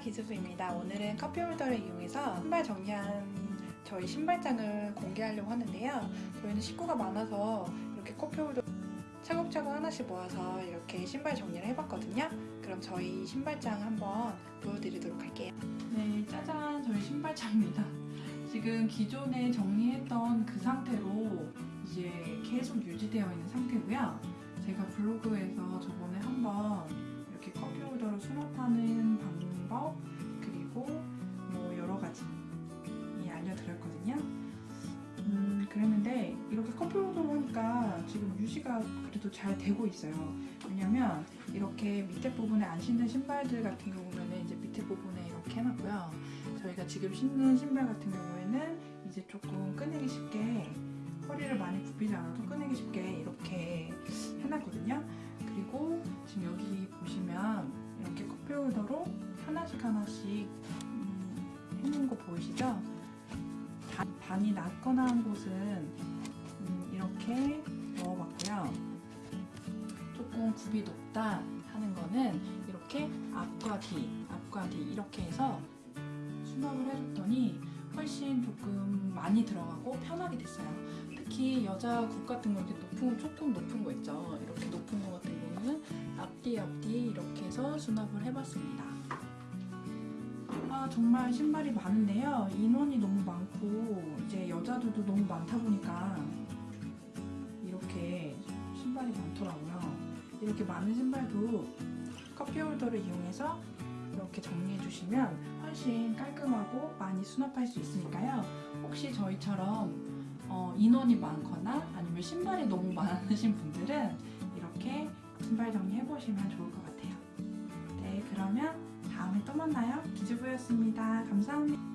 기즈부입니다. 오늘은 커피 홀더를 이용해서 신발 정리한 저희 신발장을 공개하려고 하는데요. 저희는 식구가 많아서 이렇게 커피 홀더 차곡차곡 하나씩 모아서 이렇게 신발 정리를 해봤거든요. 그럼 저희 신발장 한번 보여드리도록 할게요. 네, 짜잔! 저희 신발장입니다. 지금 기존에 정리했던 그 상태로 이제 계속 유지되어 있는 상태고요. 제가 블로그에서 저번에 한번 이렇게 커피 홀더를 수납하는 방법 그리고 뭐 여러 가지 예, 알려드렸거든요. 음, 그랬는데 이렇게 커피 홀더로 하니까 지금 유지가 그래도 잘 되고 있어요. 왜냐면 이렇게 밑에 부분에 안 신는 신발들 같은 경우는 이제 밑에 부분에 이렇게 해놨고요. 저희가 지금 신는 신발 같은 경우에는 이제 조금 꺼내기 쉽게 허리를 많이 굽히지 않아도 꺼내기 쉽게 이렇게 해놨거든요. 그리고 지금 여기 보시면 이렇게 커피 홀더로 하나씩 하나씩 음, 해놓은 거 보이시죠? 반- 반이 낮거나 한 곳은 음, 이렇게 넣어봤고요. 조금 굽이 높다 하는 거는 이렇게 앞과 뒤, 앞과 뒤 이렇게 해서 수납을 해줬더니 훨씬 조금 많이 들어가고 편하게 됐어요. 특히 여자 굽 같은 거 이렇게 높은 조금 높은 거 있죠. 이렇게 높은 거 같은 경우는 앞뒤 앞뒤 이렇게 해서 수납을 해봤습니다. 아 정말 신발이 많은데요. 인원이 너무 많고 이제 여자들도 너무 많다 보니까 이렇게 신발이 많더라고요. 이렇게 많은 신발도 커피 홀더를 이용해서 이렇게 정리해 주시면 훨씬 깔끔하고 많이 수납할 수 있으니까요. 혹시 저희처럼 어, 인원이 많거나 아니면 신발이 너무 많으신 분들은 이렇게 신발 정리해 보시면 좋을 것 같아요. 네, 그러면 다음에 또 만나요. 기즈부였습니다. 감사합니다.